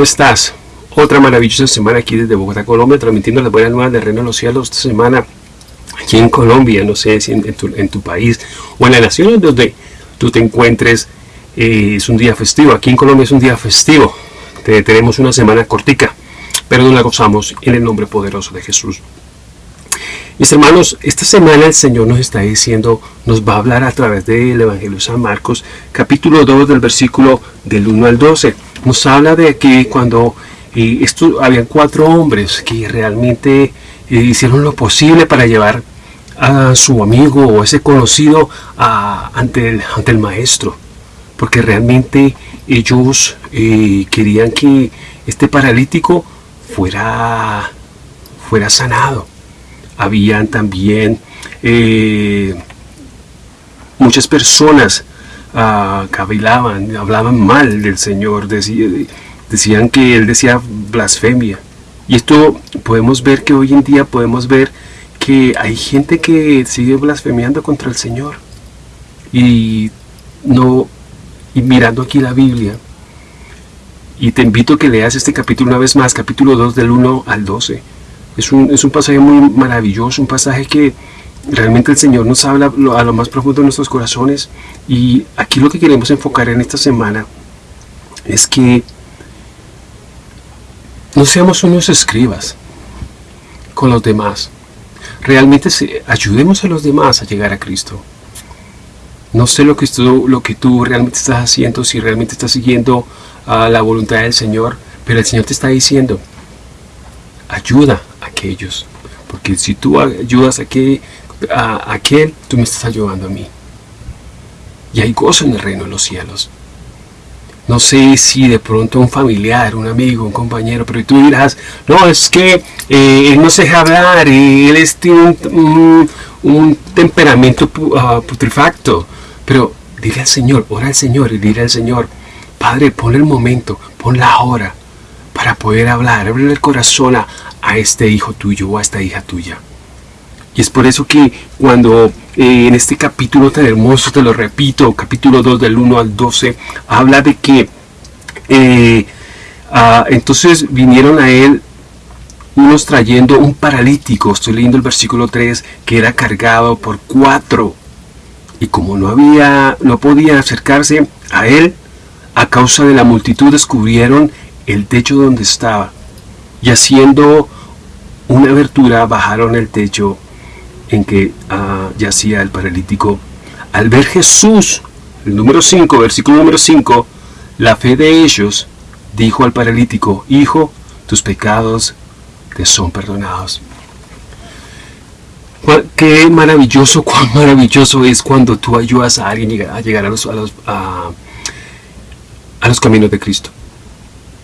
¿cómo estás? Otra maravillosa semana aquí desde Bogotá, Colombia, transmitiendo las buenas nuevas del Reino de los Cielos esta semana aquí en Colombia, no sé si en, tu, país o en la nación donde tú te encuentres, eh, es un día festivo. Aquí en Colombia es un día festivo. tenemos una semana cortica, pero no la gozamos en el nombre poderoso de Jesús. Mis hermanos, esta semana el Señor nos está diciendo, nos va a hablar a través del Evangelio de San Marcos, capítulo 2 del versículo del 1 al 12. Nos habla de que cuando eh, esto, habían cuatro hombres que realmente eh, hicieron lo posible para llevar a su amigo o ese conocido ante, el, ante el maestro, porque realmente ellos eh, querían que este paralítico fuera, fuera sanado. Habían también eh, muchas personas uh, hablaban mal del Señor, decían que Él decía blasfemia. Y esto podemos ver que hoy en día podemos ver que hay gente que sigue blasfemiando contra el Señor. Y no y mirando aquí la Biblia, y te invito a que leas este capítulo una vez más, capítulo 2 del 1 al 12 es un, es un pasaje muy maravilloso, un pasaje que realmente el Señor nos habla a lo más profundo de nuestros corazones. Y aquí lo que queremos enfocar en esta semana es que no seamos unos escribas con los demás. Realmente ayudemos a los demás a llegar a Cristo. No sé lo que, tú, lo que tú realmente estás haciendo, si realmente estás siguiendo a la voluntad del Señor, pero el Señor te está diciendo, ayuda a aquellos. Porque si tú ayudas a, que, a, aquel, tú me estás ayudando a mí. Y hay gozo en el reino de los cielos. No sé si de pronto un familiar, un amigo, un compañero, pero tú dirás, no, es que eh, él no se deja hablar, él tiene un, temperamento uh, putrefacto. Pero dile al Señor, ora al Señor y dile al Señor, Padre, pon el momento, pon la hora, para poder hablar, abrir el corazón a, este hijo tuyo o a esta hija tuya. Y es por eso que cuando eh, en este capítulo tan hermoso, te lo repito, capítulo 2 del 1 al 12, habla de que eh, ah, entonces vinieron a él unos trayendo un paralítico, estoy leyendo el versículo 3, que era cargado por cuatro. Y como no había, no podían acercarse a él, a causa de la multitud descubrieron el techo donde estaba y haciendo una abertura bajaron el techo en que ah, yacía el paralítico. Al ver Jesús, el número 5, versículo número 5, la fe de ellos dijo al paralítico, Hijo, tus pecados te son perdonados. Qué maravilloso, cuán maravilloso es cuando tú ayudas a alguien a llegar a los, a los, a los caminos de Cristo.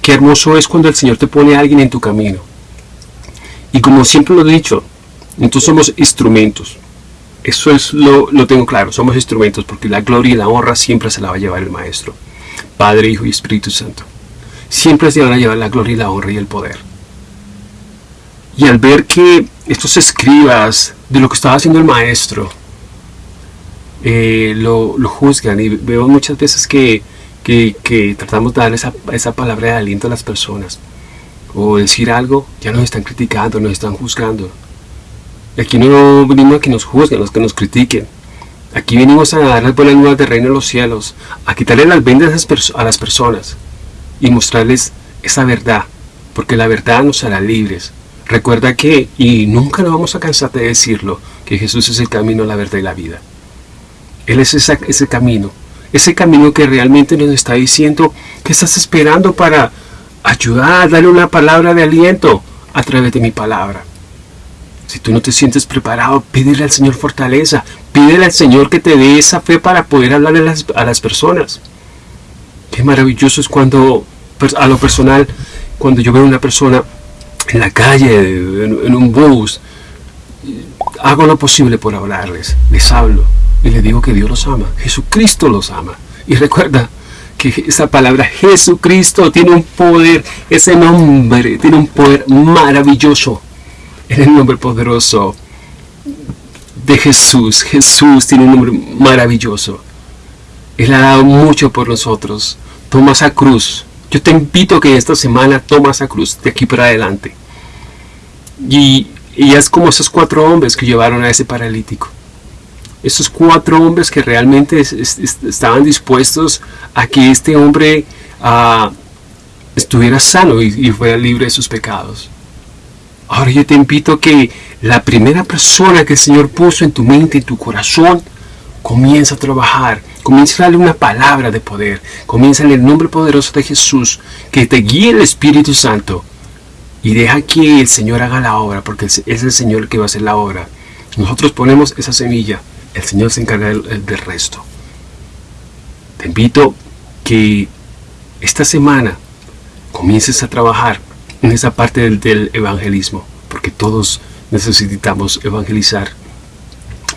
Qué hermoso es cuando el Señor te pone a alguien en tu camino. Y como siempre lo he dicho, entonces somos instrumentos. Eso es lo, lo tengo claro, somos instrumentos porque la gloria y la honra siempre se la va a llevar el Maestro. Padre, Hijo y Espíritu Santo. Siempre se van a llevar la gloria y la honra y el poder. Y al ver que estos escribas de lo que estaba haciendo el Maestro, eh, lo, lo juzgan y veo muchas veces que que, tratamos de dar esa, esa palabra de aliento a las personas. O decir algo, ya nos están criticando, nos están juzgando. Aquí no venimos a que nos juzguen, a que nos critiquen. Aquí venimos a dar las buenas nuevas del reino de los cielos, a quitarle las vendas a las personas y mostrarles esa verdad, porque la verdad nos hará libres. Recuerda que, y nunca nos vamos a cansar de decirlo, que Jesús es el camino, la verdad y la vida. Él es ese camino, ese camino que realmente nos está diciendo que estás esperando para ayudar, darle una palabra de aliento a través de mi palabra. Si tú no te sientes preparado, pídele al Señor fortaleza, pídele al Señor que te dé esa fe para poder hablarle a las, personas. Qué maravilloso es cuando, a lo personal, cuando yo veo a una persona en la calle, en un bus, hago lo posible por hablarles, les hablo y le digo que Dios los ama, Jesucristo los ama. Y recuerda que esa palabra Jesucristo tiene un poder, ese nombre tiene un poder maravilloso. En el nombre poderoso de Jesús, Jesús tiene un nombre maravilloso. Él ha dado mucho por nosotros. Toma esa cruz. Yo te invito a que esta semana tomas a cruz de aquí para adelante. Y, es como esos cuatro hombres que llevaron a ese paralítico. Esos cuatro hombres que realmente estaban dispuestos a que este hombre ah, estuviera sano y, fuera libre de sus pecados. Ahora yo te invito que la primera persona que el Señor puso en tu mente, y tu corazón, comienza a trabajar, comienza a darle una palabra de poder, comienza en el nombre poderoso de Jesús, que te guíe el Espíritu Santo y deja que el Señor haga la obra, porque es el Señor que va a hacer la obra. Nosotros ponemos esa semilla, el Señor se encarga del, resto. Te invito que esta semana comiences a trabajar en esa parte del, evangelismo, porque todos necesitamos evangelizar.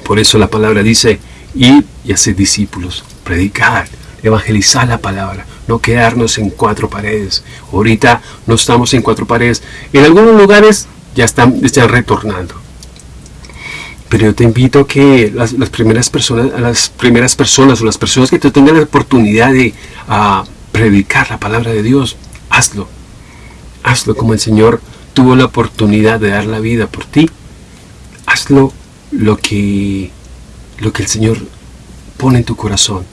Por eso la palabra dice, ir y hacer discípulos, predicar, evangelizar la palabra, no quedarnos en cuatro paredes. Ahorita no estamos en cuatro paredes. En algunos lugares ya están, están retornando. Pero yo te invito a que las, primeras personas, las primeras personas o las personas que te tengan la oportunidad de predicar la palabra de Dios, hazlo. Hazlo como el Señor tuvo la oportunidad de dar la vida por ti. Hazlo lo que lo que el Señor pone en tu corazón.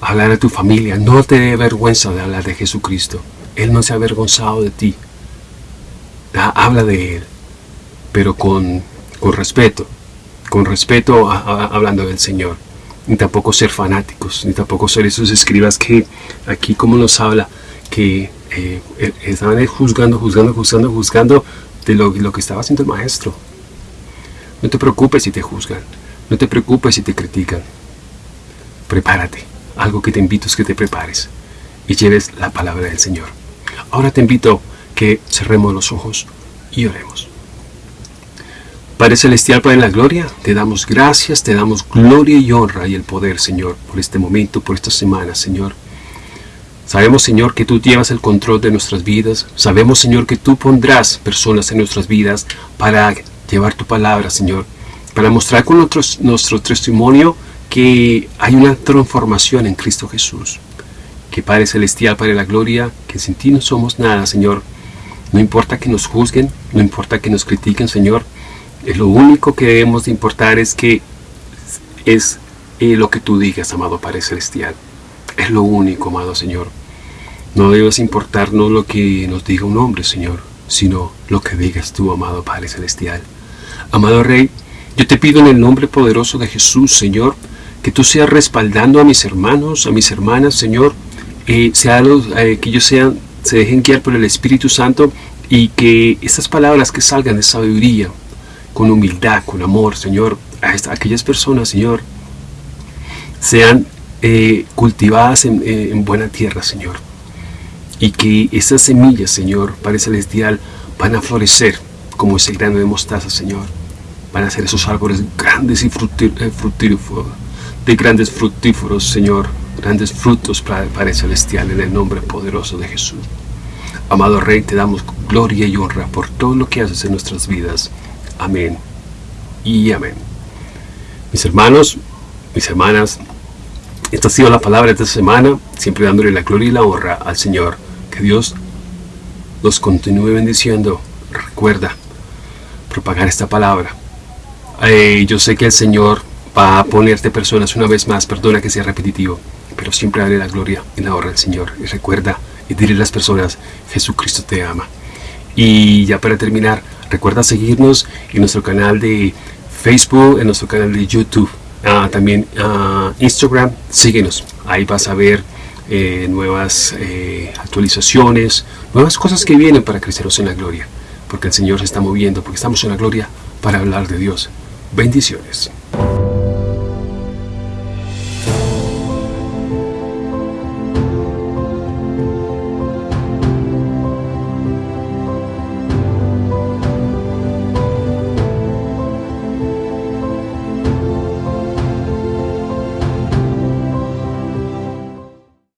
Hablar a tu familia. No te dé vergüenza de hablar de Jesucristo. Él no se ha avergonzado de ti. Habla de Él, pero con, con respeto. Con respeto hablando del Señor. Ni tampoco ser fanáticos, ni tampoco ser esos escribas que aquí como nos habla, que eh, estaban juzgando, juzgando, juzgando, juzgando de lo, lo que estaba haciendo el maestro. No te preocupes si te juzgan. No te preocupes si te critican. Prepárate. Algo que te invito es que te prepares y lleves la palabra del Señor. Ahora te invito que cerremos los ojos y oremos. Padre Celestial, Padre de la Gloria, te damos gracias, te damos gloria y honra y el poder, Señor, por este momento, por esta semana, Señor. Sabemos, Señor, que tú llevas el control de nuestras vidas. Sabemos, Señor, que tú pondrás personas en nuestras vidas para llevar tu palabra, Señor, para mostrar con nuestro testimonio que hay una transformación en Cristo Jesús. Que Padre Celestial, Padre de la Gloria, que sin ti no somos nada, Señor. No importa que nos juzguen, no importa que nos critiquen, Señor. Lo único que debemos de importar es que es eh, lo que tú digas, amado Padre Celestial. Es lo único, amado Señor. No debes importarnos lo que nos diga un hombre, Señor, sino lo que digas tú, amado Padre Celestial. Amado Rey, yo te pido en el nombre poderoso de Jesús, Señor, que tú seas respaldando a mis hermanos, a mis hermanas, Señor, eh, sea eh, que ellos sean, se dejen guiar por el Espíritu Santo y que estas palabras que salgan de sabiduría, con humildad, con amor, Señor, a, aquellas personas, Señor, sean eh, cultivadas en, en, buena tierra, Señor. Y que esas semillas, Señor, Padre Celestial, van a florecer como ese grano de mostaza, Señor van a ser esos árboles grandes y eh, fructíferos, de grandes fructíferos, Señor, grandes frutos para, el celestial en el nombre poderoso de Jesús. Amado Rey, te damos gloria y honra por todo lo que haces en nuestras vidas. Amén y amén. Mis hermanos, mis hermanas, esta ha sido la palabra de esta semana, siempre dándole la gloria y la honra al Señor. Que Dios los continúe bendiciendo. Recuerda propagar esta palabra yo sé que el Señor va a ponerte personas una vez más, perdona que sea repetitivo, pero siempre dale la gloria y la honra al Señor. Y recuerda y dile a las personas, Jesucristo te ama. Y ya para terminar, recuerda seguirnos en nuestro canal de Facebook, en nuestro canal de YouTube, ah, también uh, Instagram, síguenos. Ahí vas a ver eh, nuevas eh, actualizaciones, nuevas cosas que vienen para creceros en la gloria. Porque el Señor se está moviendo, porque estamos en la gloria para hablar de Dios. Bendiciones.